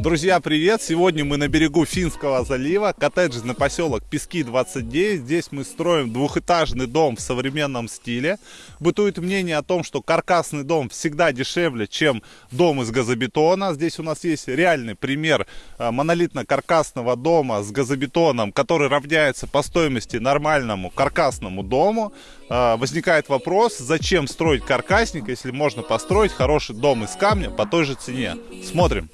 Друзья, привет! Сегодня мы на берегу Финского залива, коттеджный поселок Пески 29. Здесь мы строим двухэтажный дом в современном стиле. Бытует мнение о том, что каркасный дом всегда дешевле, чем дом из газобетона. Здесь у нас есть реальный пример э, монолитно-каркасного дома с газобетоном, который равняется по стоимости нормальному каркасному дому. Э, возникает вопрос, зачем строить каркасник, если можно построить хороший дом из камня по той же цене. Смотрим.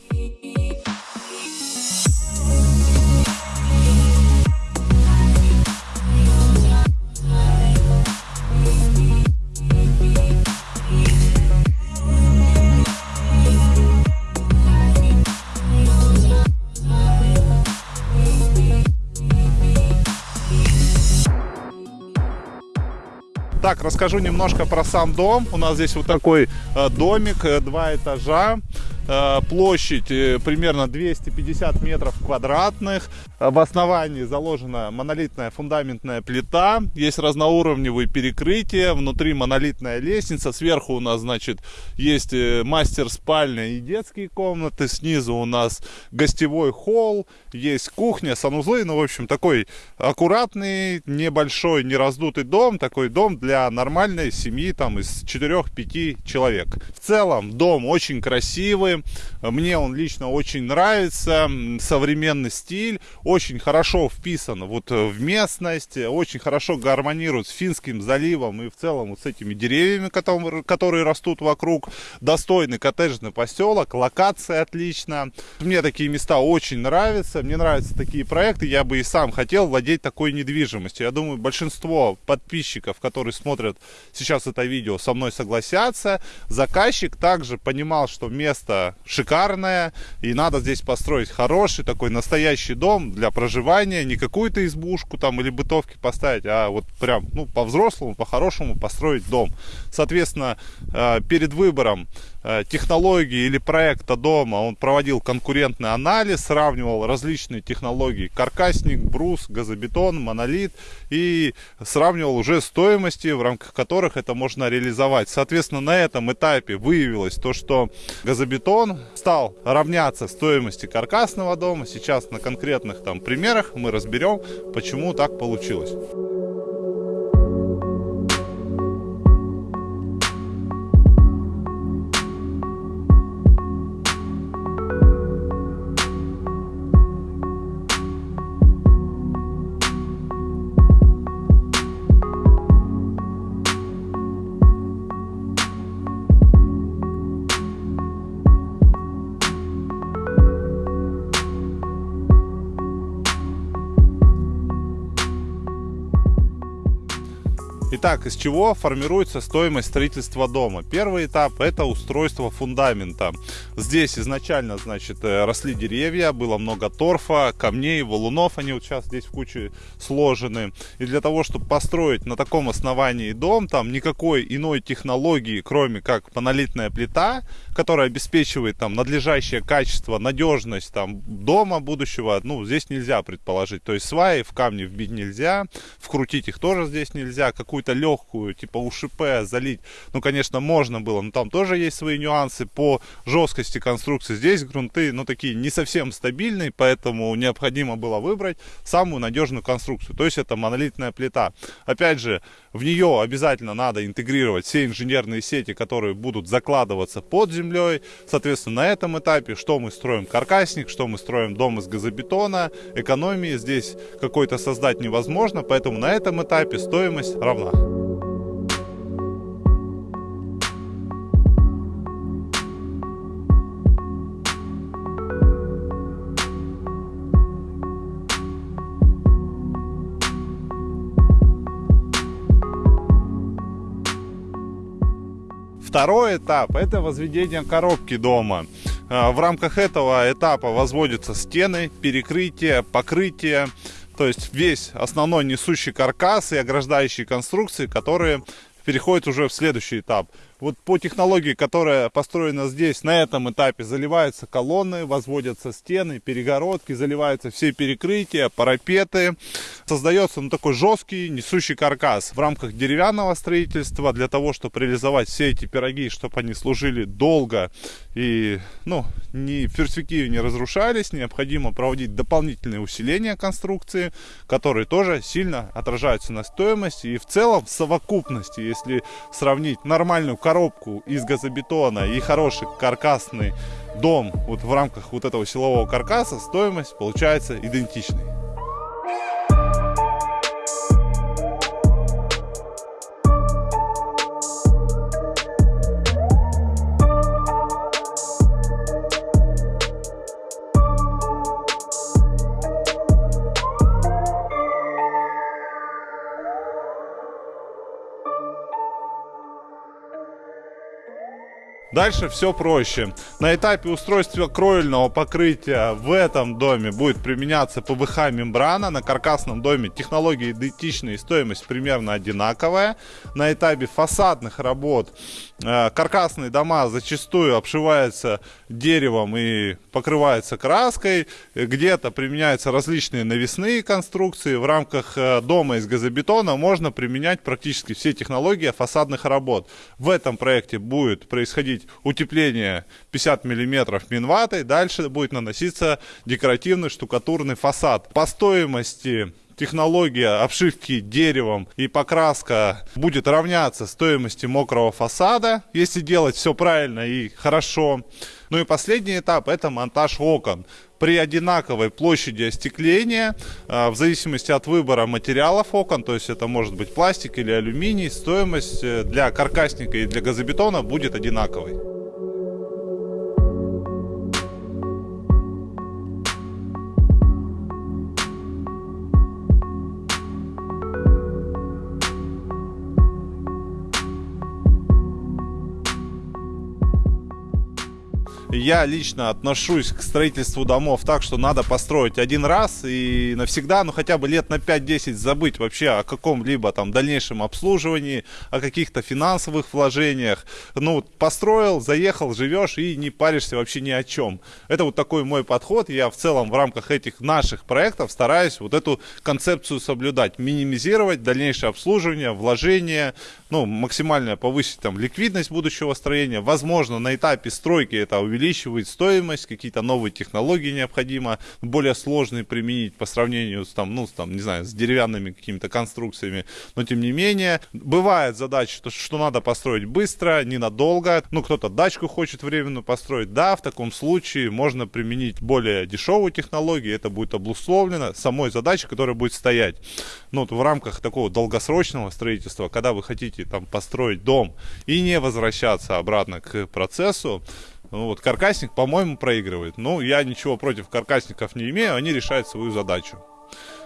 Так, расскажу немножко про сам дом. У нас здесь вот такой э, домик, э, два этажа. Э, площадь э, примерно 250 метров квадратных. В основании заложена монолитная фундаментная плита. Есть разноуровневые перекрытия. Внутри монолитная лестница. Сверху у нас, значит, есть э, мастер спальня и детские комнаты. Снизу у нас гостевой холл. Есть кухня, санузлы. Ну, в общем, такой аккуратный, небольшой, не раздутый дом. Такой дом для нормальной семьи там из 4-5 человек. В целом дом очень красивый мне он лично очень нравится. Современный стиль. Очень хорошо вписан вот в местность. Очень хорошо гармонирует с Финским заливом и в целом вот с этими деревьями, которые растут вокруг. Достойный коттеджный поселок. Локация отлично. Мне такие места очень нравятся. Мне нравятся такие проекты. Я бы и сам хотел владеть такой недвижимостью. Я думаю, большинство подписчиков, которые смотрят сейчас это видео, со мной согласятся. Заказчик также понимал, что место шикарная, и надо здесь построить хороший такой настоящий дом для проживания, не какую-то избушку там или бытовки поставить, а вот прям, ну, по-взрослому, по-хорошему построить дом. Соответственно, э, перед выбором технологии или проекта дома он проводил конкурентный анализ, сравнивал различные технологии, каркасник, брус, газобетон, монолит и сравнивал уже стоимости, в рамках которых это можно реализовать. Соответственно, на этом этапе выявилось то, что газобетон стал равняться стоимости каркасного дома. Сейчас на конкретных там примерах мы разберем, почему так получилось. Итак, из чего формируется стоимость строительства дома? Первый этап это устройство фундамента. Здесь изначально, значит, э, росли деревья, было много торфа, камней, валунов, они вот сейчас здесь в куче сложены. И для того, чтобы построить на таком основании дом, там никакой иной технологии, кроме как монолитная плита, которая обеспечивает там надлежащее качество, надежность там дома будущего, ну, здесь нельзя предположить. То есть сваи в камне вбить нельзя, вкрутить их тоже здесь нельзя, какую какую-то легкую, типа УШП залить, ну, конечно, можно было, но там тоже есть свои нюансы по жесткости конструкции. Здесь грунты, ну, такие не совсем стабильные, поэтому необходимо было выбрать самую надежную конструкцию. То есть это монолитная плита. Опять же, в нее обязательно надо интегрировать все инженерные сети, которые будут закладываться под землей. Соответственно, на этом этапе, что мы строим? Каркасник, что мы строим? Дом из газобетона, экономии здесь какой-то создать невозможно, поэтому на этом этапе стоимость равна Второй этап – это возведение коробки дома. А, в рамках этого этапа возводятся стены, перекрытия, покрытие, то есть весь основной несущий каркас и ограждающие конструкции, которые переходят уже в следующий этап. Вот по технологии, которая построена здесь, на этом этапе заливаются колонны, возводятся стены, перегородки, заливаются все перекрытия, парапеты. Создается ну, такой жесткий несущий каркас в рамках деревянного строительства для того, чтобы реализовать все эти пироги, чтобы они служили долго и ну, ни в перспективе не разрушались. Необходимо проводить дополнительные усиления конструкции, которые тоже сильно отражаются на стоимости. И в целом в совокупности, если сравнить нормальную коробку из газобетона и хороший каркасный дом вот в рамках вот этого силового каркаса, стоимость получается идентичной. Дальше все проще. На этапе устройства кровельного покрытия в этом доме будет применяться ПВХ мембрана. На каркасном доме технологии идентичные, стоимость примерно одинаковая. На этапе фасадных работ э, каркасные дома зачастую обшиваются деревом и покрываются краской. Где-то применяются различные навесные конструкции. В рамках э, дома из газобетона можно применять практически все технологии фасадных работ. В этом проекте будет происходить утепление 50 миллиметров минватой, дальше будет наноситься декоративный штукатурный фасад. По стоимости технология обшивки деревом и покраска будет равняться стоимости мокрого фасада, если делать все правильно и хорошо. Ну и последний этап это монтаж окон. При одинаковой площади остекления, а, в зависимости от выбора материалов окон, то есть это может быть пластик или алюминий, стоимость э, для каркасника и для газобетона будет одинаковой. Я лично отношусь к строительству домов так, что надо построить один раз и навсегда, ну хотя бы лет на 5-10 забыть вообще о каком-либо там дальнейшем обслуживании, о каких-то финансовых вложениях. Ну, построил, заехал, живешь и не паришься вообще ни о чем. Это вот такой мой подход. Я в целом в рамках этих наших проектов стараюсь вот эту концепцию соблюдать, минимизировать дальнейшее обслуживание, вложение, ну, максимально повысить там ликвидность будущего строения. Возможно, на этапе стройки это увеличить увеличивает стоимость, какие-то новые технологии необходимо, более сложные применить по сравнению с, там, ну, с, там, не знаю, с деревянными какими-то конструкциями. Но, тем не менее, бывает задача, что, что надо построить быстро, ненадолго. Ну, кто-то дачку хочет временно построить. Да, в таком случае можно применить более дешевую технологию, это будет обусловлено самой задачей, которая будет стоять. Ну, вот в рамках такого долгосрочного строительства, когда вы хотите там построить дом и не возвращаться обратно к процессу, вот каркасник, по-моему, проигрывает. Ну, я ничего против каркасников не имею, они решают свою задачу.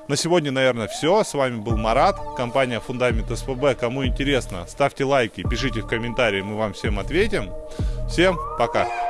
На сегодня, наверное, все. С вами был Марат, компания Фундамент СПБ. Кому интересно, ставьте лайки, пишите в комментарии, мы вам всем ответим. Всем пока!